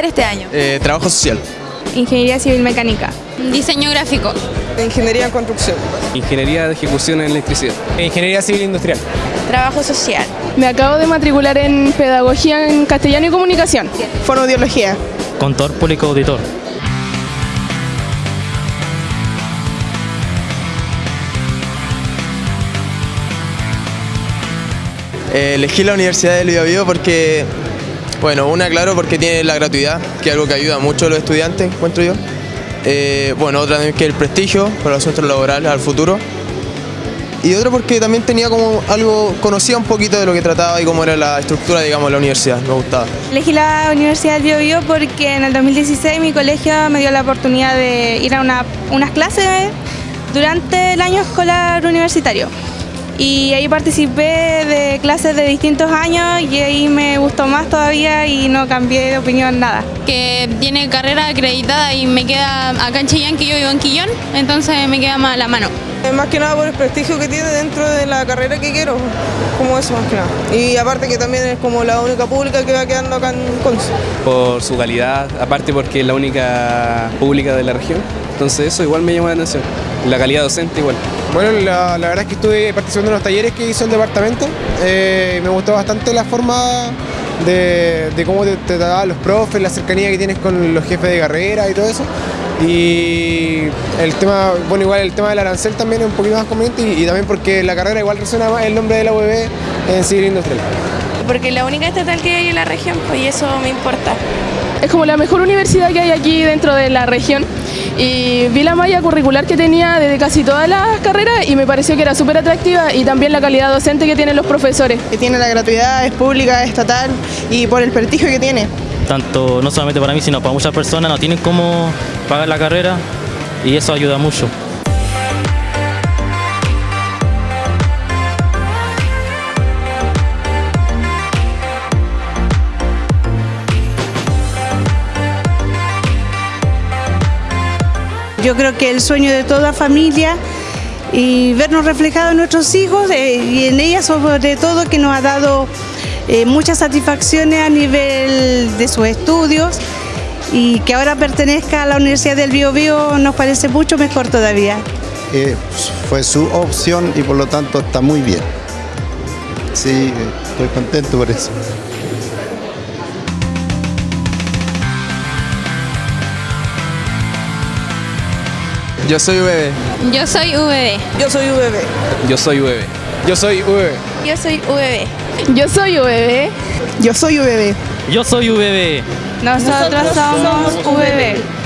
estudiar este año? Eh, trabajo social. Ingeniería Civil Mecánica. Diseño gráfico. Ingeniería en construcción. Ingeniería de ejecución en electricidad. Ingeniería Civil Industrial. Trabajo social. Me acabo de matricular en Pedagogía en Castellano y Comunicación. Fonoaudiología. Contor público auditor. Eh, elegí la Universidad del Biobío porque, bueno, una claro porque tiene la gratuidad, que es algo que ayuda mucho a los estudiantes, encuentro yo. Eh, bueno, otra también que el prestigio para los centros laborales al futuro. Y otra porque también tenía como algo, conocía un poquito de lo que trataba y cómo era la estructura, digamos, de la universidad, me gustaba. Elegí la Universidad del Biobío porque en el 2016 mi colegio me dio la oportunidad de ir a una, unas clases durante el año escolar universitario y ahí participé de clases de distintos años y ahí me gustó más todavía y no cambié de opinión nada. Que tiene carrera acreditada y me queda acá en Chillán, que yo vivo en Quillón, entonces me queda más a la mano. Más que nada por el prestigio que tiene dentro de la carrera que quiero, como eso más que nada. Y aparte que también es como la única pública que va quedando acá en Conce. Por su calidad, aparte porque es la única pública de la región. Entonces eso igual me llama la atención. La calidad docente igual. Bueno, la, la verdad es que estuve participando en los talleres que hizo el departamento. Eh, me gustó bastante la forma de, de cómo te, te trataban los profes, la cercanía que tienes con los jefes de carrera y todo eso. Y el tema, bueno, igual el tema del arancel también es un poquito más conveniente y, y también porque la carrera igual resuena más el nombre de la UB en civil industrial. Porque es la única estatal que hay en la región, pues y eso me importa. Es como la mejor universidad que hay aquí dentro de la región y vi la malla curricular que tenía desde casi todas las carreras y me pareció que era súper atractiva y también la calidad docente que tienen los profesores. Que tiene la gratuidad, es pública, es estatal y por el prestigio que tiene. Tanto no solamente para mí, sino para muchas personas no tienen cómo pagar la carrera y eso ayuda mucho. Yo creo que el sueño de toda familia y vernos reflejados en nuestros hijos eh, y en ella sobre todo que nos ha dado eh, muchas satisfacciones a nivel de sus estudios y que ahora pertenezca a la Universidad del Bio Bio nos parece mucho mejor todavía. Eh, fue su opción y por lo tanto está muy bien. Sí, estoy contento por eso. Yo soy UBB. Yo soy VB. Yo soy UBB. Yo soy UB. Yo soy UB. Yo soy VB. Yo soy VB. Yo soy UBB. Yo soy VB. Nosotros somos VB.